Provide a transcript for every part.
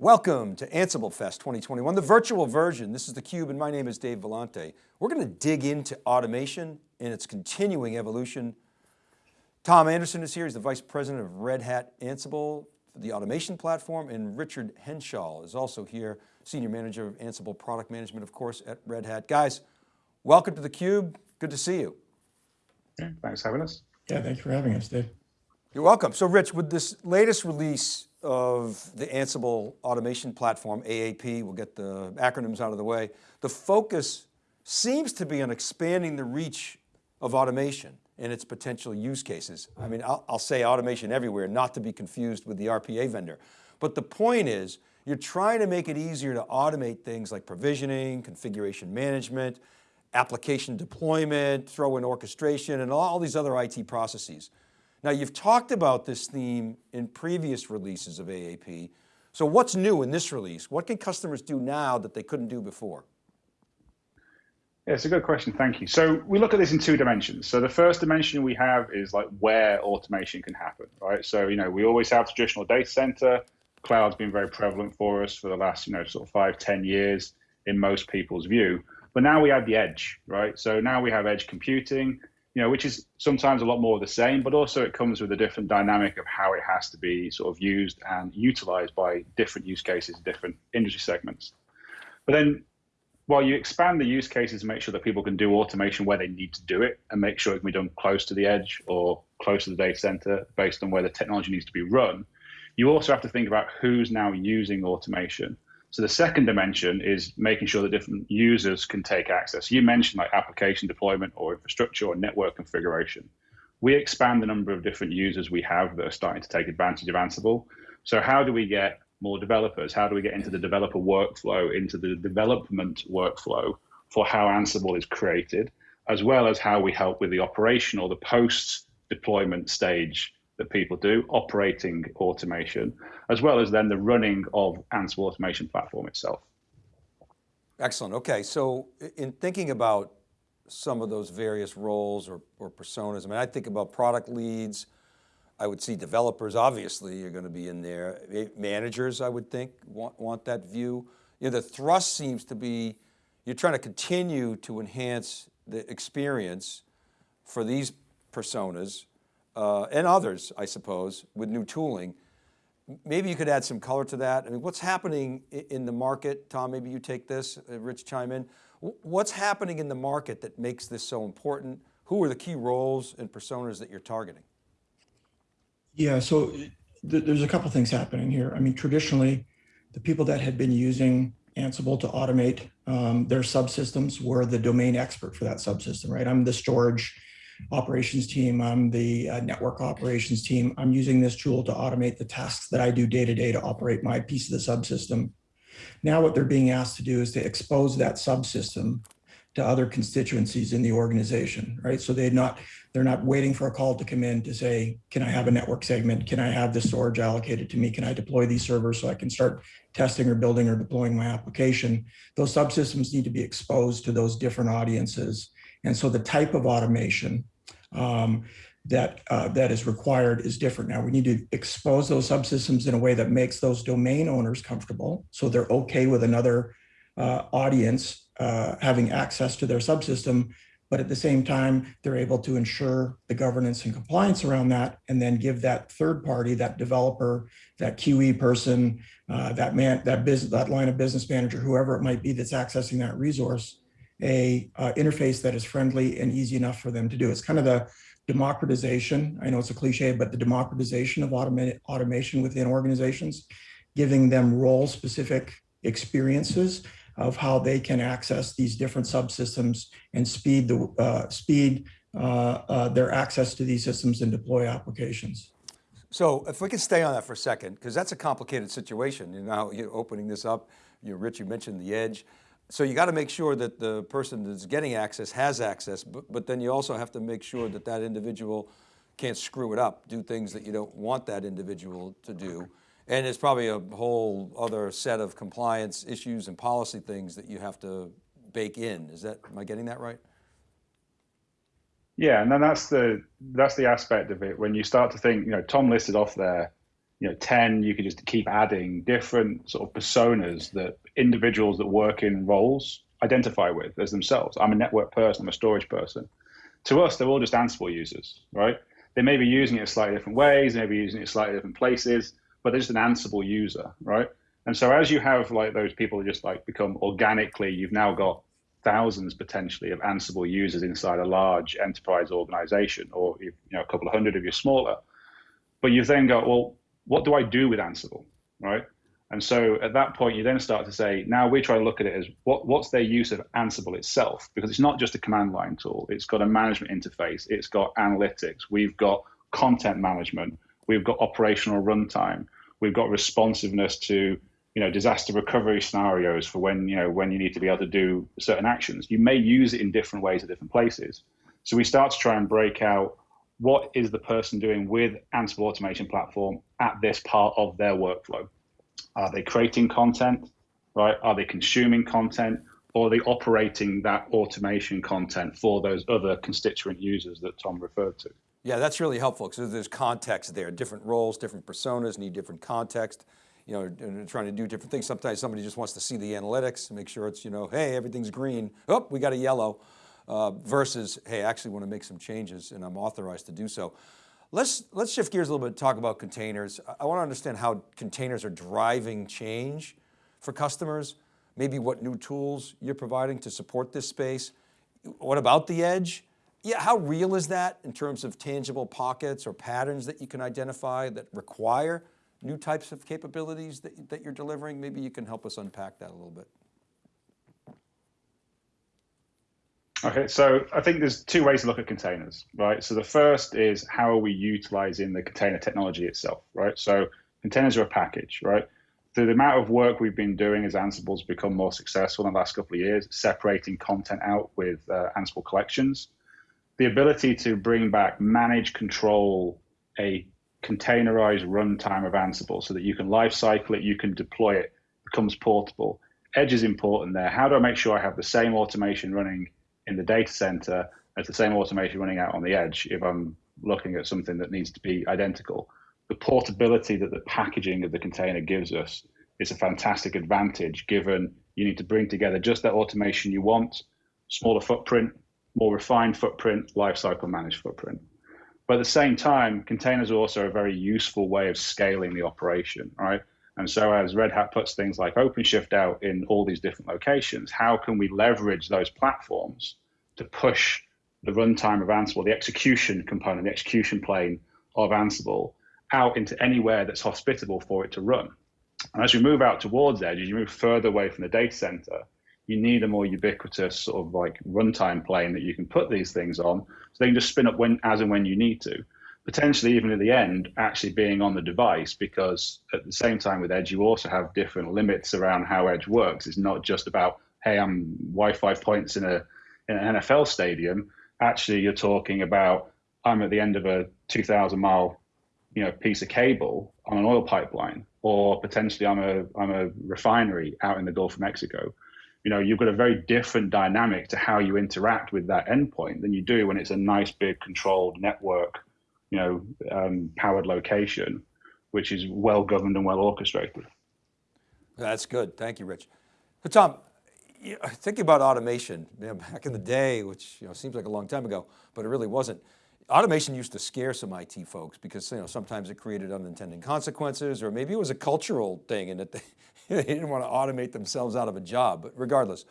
Welcome to Ansible Fest 2021, the virtual version. This is theCUBE and my name is Dave Vellante. We're going to dig into automation and its continuing evolution. Tom Anderson is here, he's the Vice President of Red Hat Ansible, for the automation platform, and Richard Henshall is also here, Senior Manager of Ansible Product Management, of course, at Red Hat. Guys, welcome to theCUBE, good to see you. Yeah, thanks for having us. Yeah, thanks for having us, Dave. You're welcome. So Rich, with this latest release of the Ansible automation platform, AAP, we'll get the acronyms out of the way. The focus seems to be on expanding the reach of automation and its potential use cases. I mean, I'll, I'll, say automation everywhere, not to be confused with the RPA vendor. But the point is, you're trying to make it easier to automate things like provisioning, configuration management, application deployment, throw in orchestration, and all these other IT processes. Now you've talked about this theme in previous releases of AAP. So what's new in this release? What can customers do now that they couldn't do before? Yeah, it's a good question, thank you. So we look at this in two dimensions. So the first dimension we have is like where automation can happen, right? So, you know, we always have traditional data center, cloud's been very prevalent for us for the last, you know, sort of five, ten years in most people's view. But now we have the edge, right? So now we have edge computing, you know, which is sometimes a lot more the same, but also it comes with a different dynamic of how it has to be sort of used and utilized by different use cases, different industry segments. But then while you expand the use cases and make sure that people can do automation where they need to do it and make sure it can be done close to the edge or close to the data center based on where the technology needs to be run, you also have to think about who's now using automation so the second dimension is making sure that different users can take access. You mentioned like application deployment or infrastructure or network configuration. We expand the number of different users we have that are starting to take advantage of Ansible. So how do we get more developers? How do we get into the developer workflow, into the development workflow for how Ansible is created, as well as how we help with the operational, the post deployment stage that people do, operating automation, as well as then the running of Ansible automation platform itself. Excellent, okay. So in thinking about some of those various roles or, or personas, I mean, I think about product leads, I would see developers, obviously you're going to be in there. Managers, I would think, want, want that view. You know, the thrust seems to be, you're trying to continue to enhance the experience for these personas uh, and others, I suppose, with new tooling. Maybe you could add some color to that. I mean, what's happening in the market? Tom, maybe you take this, uh, Rich chime in. What's happening in the market that makes this so important? Who are the key roles and personas that you're targeting? Yeah, so th there's a couple things happening here. I mean, traditionally, the people that had been using Ansible to automate um, their subsystems were the domain expert for that subsystem, right? I'm the storage operations team, I'm the uh, network operations team. I'm using this tool to automate the tasks that I do day to day to operate my piece of the subsystem. Now what they're being asked to do is to expose that subsystem to other constituencies in the organization, right? So they're not they're not waiting for a call to come in to say, can I have a network segment? Can I have the storage allocated to me? Can I deploy these servers so I can start testing or building or deploying my application? Those subsystems need to be exposed to those different audiences and so the type of automation um, that uh, that is required is different. Now we need to expose those subsystems in a way that makes those domain owners comfortable. So they're okay with another uh, audience uh, having access to their subsystem, but at the same time, they're able to ensure the governance and compliance around that, and then give that third party, that developer, that QE person, uh, that man, that business, that line of business manager, whoever it might be that's accessing that resource, a uh, interface that is friendly and easy enough for them to do. It's kind of the democratization. I know it's a cliche, but the democratization of automation within organizations, giving them role specific experiences of how they can access these different subsystems and speed the uh, speed uh, uh, their access to these systems and deploy applications. So if we can stay on that for a second, because that's a complicated situation. You know, you're opening this up, you Rich, you mentioned the edge. So you got to make sure that the person that's getting access has access, but, but then you also have to make sure that that individual can't screw it up, do things that you don't want that individual to do. And it's probably a whole other set of compliance issues and policy things that you have to bake in. Is that, am I getting that right? Yeah, and then that's the that's the aspect of it when you start to think. You know, Tom listed off there you know 10 you could just keep adding different sort of personas that individuals that work in roles identify with as themselves. I'm a network person i'm a storage person. To us they're all just ansible users right? They may be using it slightly different ways they may be using it slightly different places but they're just an ansible user right? And so as you have like those people just like become organically you've now got thousands potentially of ansible users inside a large enterprise organization or you know a couple of hundred if you're smaller. But you've then got well what do I do with Ansible, right? And so at that point, you then start to say, now we try to look at it as what, what's their use of Ansible itself? Because it's not just a command line tool. It's got a management interface. It's got analytics. We've got content management. We've got operational runtime. We've got responsiveness to you know disaster recovery scenarios for when you know when you need to be able to do certain actions. You may use it in different ways at different places. So we start to try and break out what is the person doing with Ansible Automation Platform at this part of their workflow? Are they creating content, right? Are they consuming content? Or are they operating that automation content for those other constituent users that Tom referred to? Yeah, that's really helpful because there's context there. Different roles, different personas need different context. You know, trying to do different things. Sometimes somebody just wants to see the analytics and make sure it's, you know, hey, everything's green. Oh, we got a yellow uh, versus, hey, I actually want to make some changes and I'm authorized to do so. Let's, let's shift gears a little bit talk about containers. I want to understand how containers are driving change for customers, maybe what new tools you're providing to support this space. What about the edge? Yeah, how real is that in terms of tangible pockets or patterns that you can identify that require new types of capabilities that, that you're delivering? Maybe you can help us unpack that a little bit. Okay, so I think there's two ways to look at containers, right? So the first is how are we utilizing the container technology itself, right? So containers are a package, right? So the amount of work we've been doing as Ansible's become more successful in the last couple of years, separating content out with uh, Ansible collections, the ability to bring back, manage, control a containerized runtime of Ansible so that you can life cycle it, you can deploy it, becomes portable. Edge is important there. How do I make sure I have the same automation running in the data center as the same automation running out on the edge if I'm looking at something that needs to be identical. The portability that the packaging of the container gives us is a fantastic advantage given you need to bring together just that automation you want, smaller footprint, more refined footprint, lifecycle managed footprint. But at the same time, containers are also a very useful way of scaling the operation, right? And so as Red Hat puts things like OpenShift out in all these different locations, how can we leverage those platforms to push the runtime of Ansible, the execution component, the execution plane of Ansible out into anywhere that's hospitable for it to run? And as you move out towards edge, as you move further away from the data center, you need a more ubiquitous sort of like runtime plane that you can put these things on so they can just spin up when as and when you need to potentially even at the end actually being on the device because at the same time with edge you also have different limits around how edge works. It's not just about hey i'm wi-fi points in a in an nfl stadium. Actually you're talking about i'm at the end of a 2000 mile you know piece of cable on an oil pipeline or potentially i'm a i'm a refinery out in the gulf of mexico. You know you've got a very different dynamic to how you interact with that endpoint than you do when it's a nice big controlled network you know, um, powered location, which is well governed and well orchestrated. That's good. Thank you, Rich. So Tom, thinking about automation, you know, back in the day, which you know, seems like a long time ago, but it really wasn't. Automation used to scare some IT folks because you know, sometimes it created unintended consequences or maybe it was a cultural thing and that they, they didn't want to automate themselves out of a job, but regardless.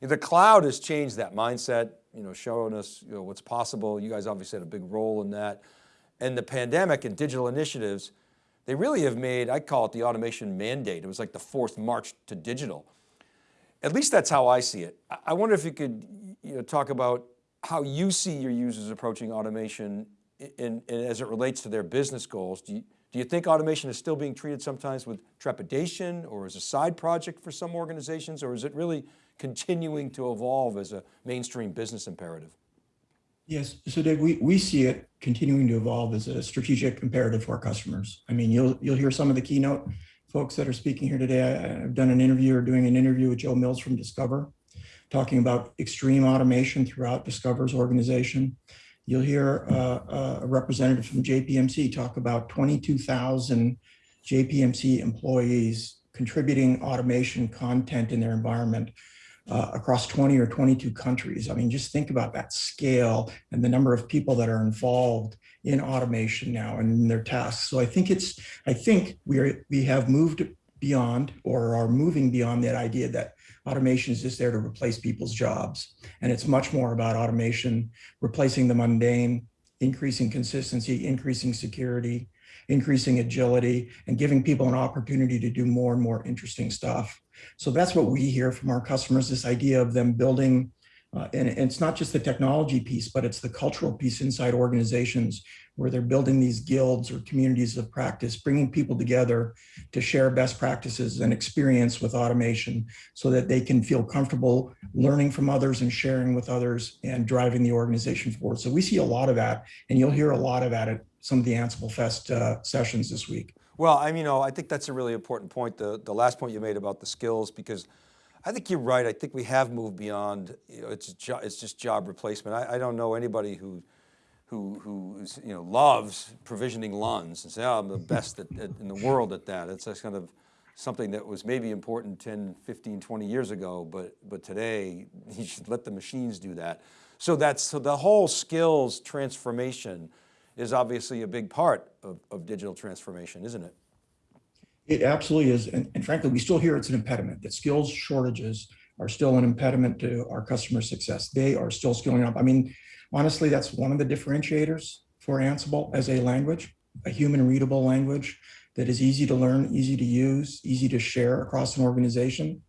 The cloud has changed that mindset, you know, showing us you know, what's possible. You guys obviously had a big role in that and the pandemic and digital initiatives, they really have made, I call it the automation mandate. It was like the fourth march to digital. At least that's how I see it. I wonder if you could you know, talk about how you see your users approaching automation in, in, as it relates to their business goals. Do you, do you think automation is still being treated sometimes with trepidation or as a side project for some organizations, or is it really continuing to evolve as a mainstream business imperative? Yes, so Dave, we, we see it continuing to evolve as a strategic imperative for our customers. I mean, you'll you'll hear some of the keynote folks that are speaking here today. I, have done an interview or doing an interview with Joe Mills from Discover, talking about extreme automation throughout Discover's organization. You'll hear uh, a representative from JPMC talk about 22,000 JPMC employees contributing automation content in their environment uh, across 20 or 22 countries. I mean, just think about that scale and the number of people that are involved in automation now and in their tasks. So I think it's, I think we are, we have moved beyond or are moving beyond that idea that automation is just there to replace people's jobs. And it's much more about automation, replacing the mundane, increasing consistency, increasing security, increasing agility, and giving people an opportunity to do more and more interesting stuff. So that's what we hear from our customers, this idea of them building, uh, and, and it's not just the technology piece, but it's the cultural piece inside organizations where they're building these guilds or communities of practice, bringing people together to share best practices and experience with automation so that they can feel comfortable learning from others and sharing with others and driving the organization forward. So we see a lot of that, and you'll hear a lot of that at some of the Ansible Fest uh, sessions this week. Well, I mean, you know, I think that's a really important point, the, the last point you made about the skills, because I think you're right. I think we have moved beyond, you know, it's, jo it's just job replacement. I, I don't know anybody who, who, who is, you know, loves provisioning LUNs and say, oh, I'm the best at, at, in the world at that. It's just kind of something that was maybe important 10, 15, 20 years ago, but, but today you should let the machines do that. So that's, so the whole skills transformation is obviously a big part of, of digital transformation, isn't it? It absolutely is. And, and, frankly, we still hear it's an impediment, that skills shortages are still an impediment to our customer success. They are still skilling up. I mean, honestly, that's one of the differentiators for Ansible as a language, a human readable language that is easy to learn, easy to use, easy to share across an organization.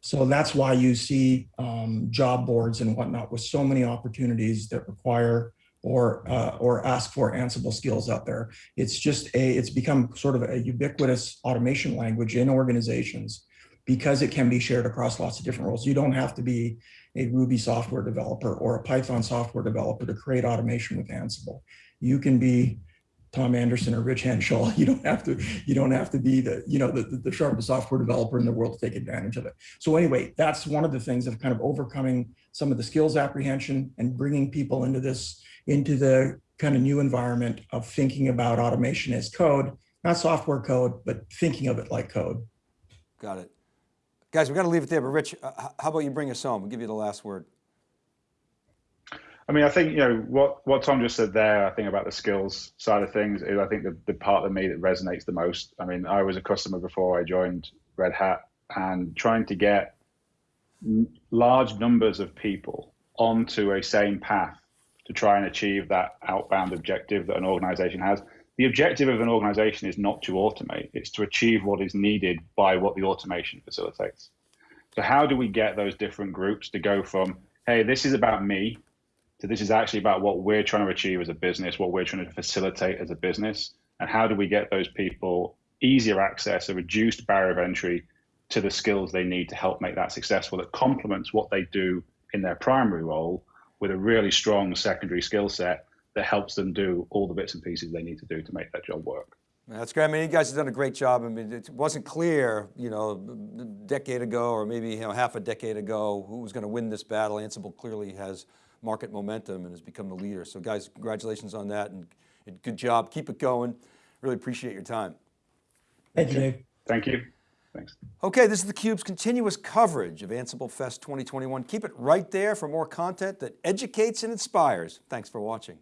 So that's why you see um, job boards and whatnot with so many opportunities that require or uh, or ask for Ansible skills out there. It's just a it's become sort of a ubiquitous automation language in organizations because it can be shared across lots of different roles. You don't have to be a Ruby software developer or a Python software developer to create automation with Ansible. You can be Tom Anderson or Rich Henshall. You don't have to, you don't have to be the, you know, the, the sharpest software developer in the world to take advantage of it. So anyway, that's one of the things of kind of overcoming some of the skills apprehension and bringing people into this into the kind of new environment of thinking about automation as code, not software code, but thinking of it like code. Got it. Guys, we've got to leave it there, but Rich, uh, how about you bring us home? We'll give you the last word. I mean, I think, you know, what, what Tom just said there, I think about the skills side of things is I think the, the part of me that resonates the most. I mean, I was a customer before I joined Red Hat and trying to get large numbers of people onto a same path to try and achieve that outbound objective that an organization has. The objective of an organization is not to automate, it's to achieve what is needed by what the automation facilitates. So, how do we get those different groups to go from, hey, this is about me, to this is actually about what we're trying to achieve as a business, what we're trying to facilitate as a business, and how do we get those people easier access, a reduced barrier of entry to the skills they need to help make that successful that complements what they do in their primary role with a really strong secondary skill set that helps them do all the bits and pieces they need to do to make that job work. That's great. I mean, you guys have done a great job. I mean, it wasn't clear, you know, a decade ago or maybe you know, half a decade ago who was going to win this battle. Ansible clearly has market momentum and has become the leader. So guys, congratulations on that and good job. Keep it going. Really appreciate your time. Thank you, Dave. Thank you. Thanks. Okay, this is theCUBE's continuous coverage of Ansible Fest 2021. Keep it right there for more content that educates and inspires. Thanks for watching.